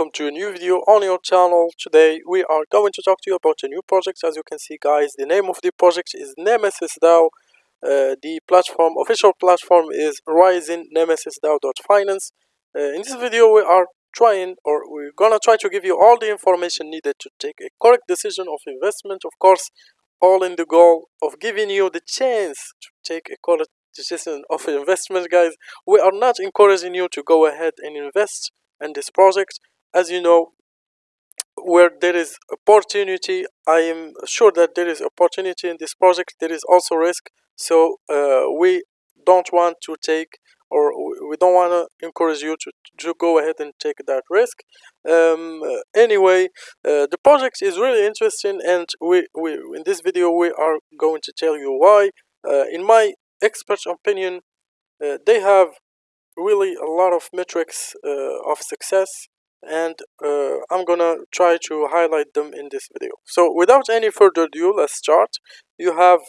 welcome to a new video on your channel. Today we are going to talk to you about a new project. As you can see guys, the name of the project is Nemesis DAO. Uh, the platform, official platform is Rising Nemesis DAO.finance. Uh, in this video we are trying or we're gonna try to give you all the information needed to take a correct decision of investment. Of course, all in the goal of giving you the chance to take a correct decision of investment guys. We are not encouraging you to go ahead and invest in this project as you know where there is opportunity i am sure that there is opportunity in this project. There is also risk. So uh, we don't want to take or we don't want to encourage you to, to go ahead and take that risk. Um, anyway uh, the project is really interesting and we, we in this video we are going to tell you why. Uh, in my expert opinion uh, they have really a lot of metrics uh, of success and uh, I'm gonna try to highlight them in this video. So without any further ado, let's start. You have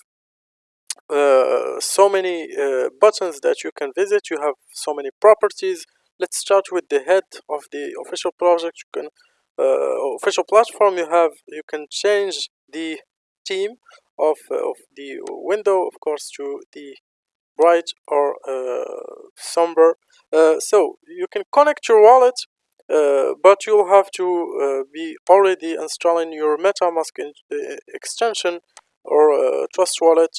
uh, so many uh, buttons that you can visit. You have so many properties. Let's start with the head of the official project. You can uh, official platform. You have you can change the theme of uh, of the window, of course, to the bright or uh, somber. So you can connect your wallet, uh, but you'll have to be already installing your MetaMask extension or Trust Wallet,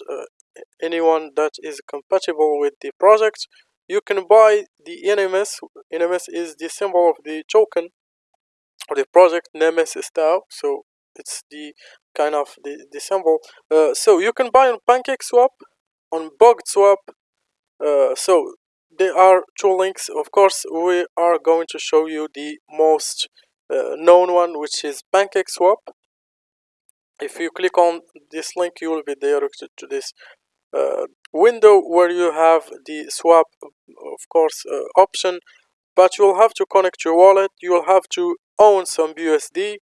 anyone that is compatible with the project. You can buy the NMS. NMS is the symbol of the token or the project Nemesis DAO. So it's the kind of the, the symbol. Uh, so you can buy on PancakeSwap on BugSwap. Uh, so there are two links. Of course, we are going to show you the most uh, known one, which is PancakeSwap. If you click on this link, you will be directed to this uh, window where you have the swap, of course, uh, option. But you'll have to connect your wallet. You'll have to own some BUSD.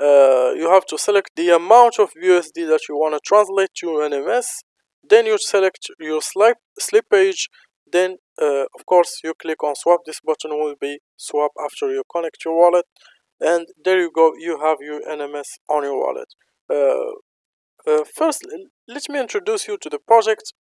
Uh, you have to select the amount of BUSD that you want to translate to NMS then you select your slip slippage then uh, of course you click on swap. This button will be swap after you connect your wallet. And there you go. You have your nms on your wallet. Uh, uh, first let me introduce you to the project.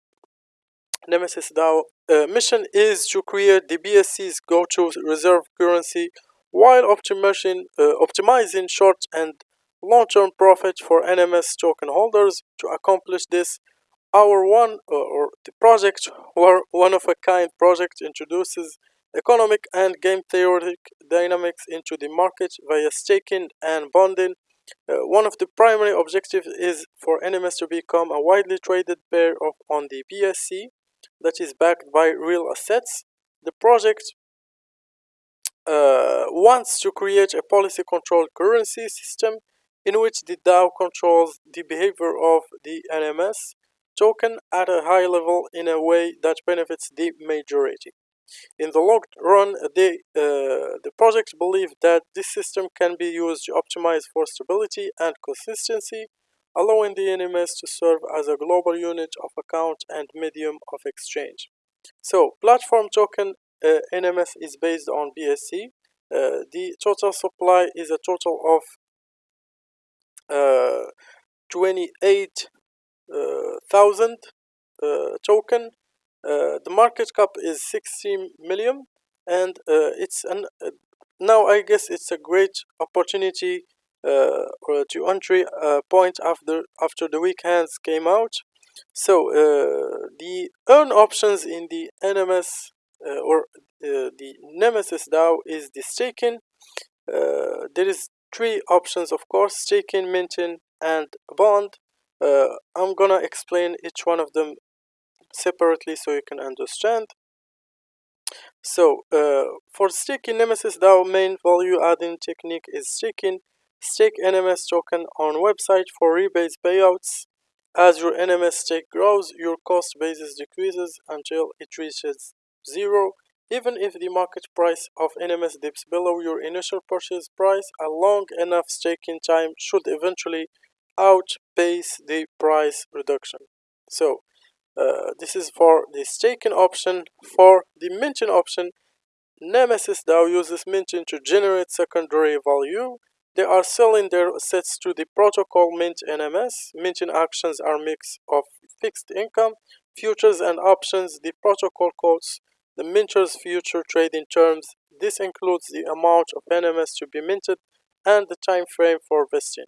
Nemesis dao uh, mission is to create the bsc's go-to reserve currency while optimizing uh, optimizing short and long-term profit for nms token holders. To accomplish this our one uh, or the project or one of a kind project introduces economic and game theoretic dynamics into the market via staking and bonding. Uh, one of the primary objectives is for NMS to become a widely traded pair of on the BSC that is backed by real assets. The project uh, wants to create a policy controlled currency system in which the DAO controls the behavior of the NMS token at a high level in a way that benefits the majority. In the long run, they, uh, the project believe that this system can be used to optimize for stability and consistency, allowing the NMS to serve as a global unit of account and medium of exchange. So, platform token uh, NMS is based on BSC. Uh, the total supply is a total of uh, 28 uh, thousand uh, token. Uh, the market cap is 60 million, and uh, it's an uh, now I guess it's a great opportunity uh, to entry point after after the weekends came out. So the earn options in the NMS or the Nemesis DAO is the staking. there is three options of course staking minting and bond uh, I'm gonna explain each one of them separately so you can understand. So, uh, for staking Nemesis DAO main value adding technique is staking. Stake NMS token on website for rebase payouts. As your NMS stake grows, your cost basis decreases until it reaches zero. Even if the market price of NMS dips below your initial purchase price, a long enough staking time should eventually outpace the price reduction. So uh, this is for the staking option. For the minting option, Nemesis DAO uses minting to generate secondary value. They are selling their assets to the protocol Mint NMS. Minting actions are mix of fixed income, futures and options. The protocol quotes the minter's future trading terms. This includes the amount of NMS to be minted and the time frame for vesting.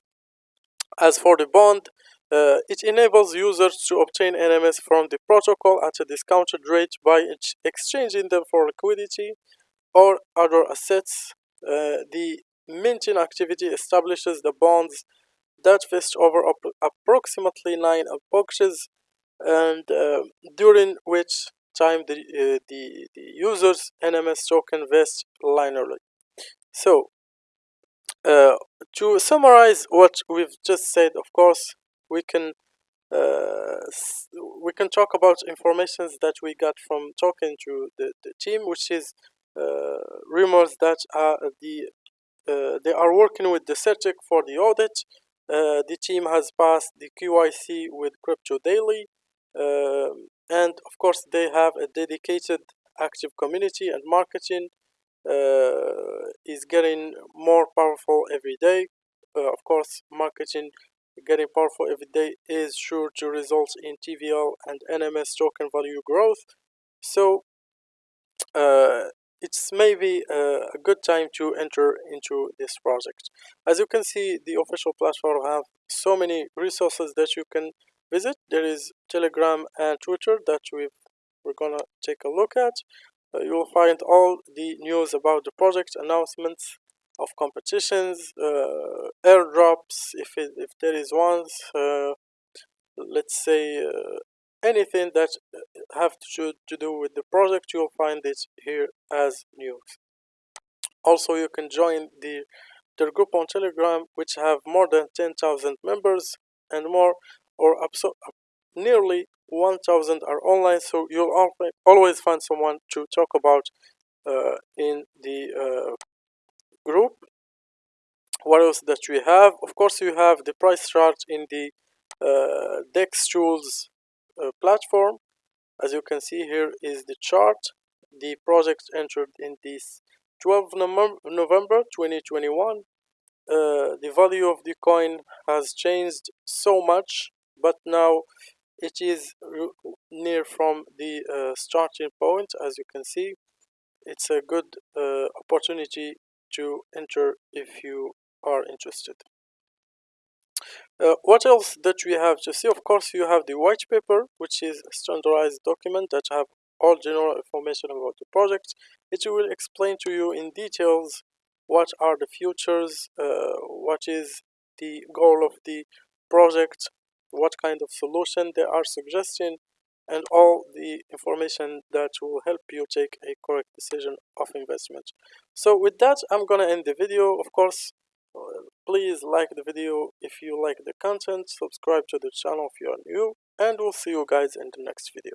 As for the bond, uh, it enables users to obtain NMS from the protocol at a discounted rate by ex exchanging them for liquidity or other assets. Uh, the minting activity establishes the bonds that vest over approximately nine boxes and uh, during which time the, uh, the, the user's NMS token vests linearly. So, uh, to summarize what we've just said, of course, we can uh, we can talk about informations that we got from talking to the, the team, which is uh, rumors that are the uh, they are working with the CertiK for the audit. Uh, the team has passed the QIC with Crypto Daily, um, and of course they have a dedicated active community and marketing is getting more powerful every day. Uh, of course, marketing getting powerful every day is sure to result in TVL and NMS token value growth. So uh, it's maybe uh, a good time to enter into this project. As you can see, the official platform have so many resources that you can visit. There is Telegram and Twitter that we we're gonna take a look at. You will find all the news about the project announcements of competitions, uh, airdrops, if, it, if there is ones, uh, let's say uh, anything that have to, to do with the project, you'll find it here as news. Also, you can join the their group on Telegram, which have more than 10,000 members and more, or nearly 1000 are online so you'll always find someone to talk about uh, in the uh, group. What else that we have? Of course you have the price chart in the uh, DexTools uh, platform. As you can see here is the chart. The project entered in this 12 November 2021 uh, the value of the coin has changed so much but now it is near from the uh, starting point as you can see. It's a good uh, opportunity to enter if you are interested. Uh, what else that we have to see? Of course you have the white paper which is a standardized document that have all general information about the project. It will explain to you in details what are the futures uh, what is the goal of the project what kind of solution they are suggesting and all the information that will help you take a correct decision of investment. So with that i'm gonna end the video. Of course uh, please like the video if you like the content subscribe to the channel if you are new and we'll see you guys in the next video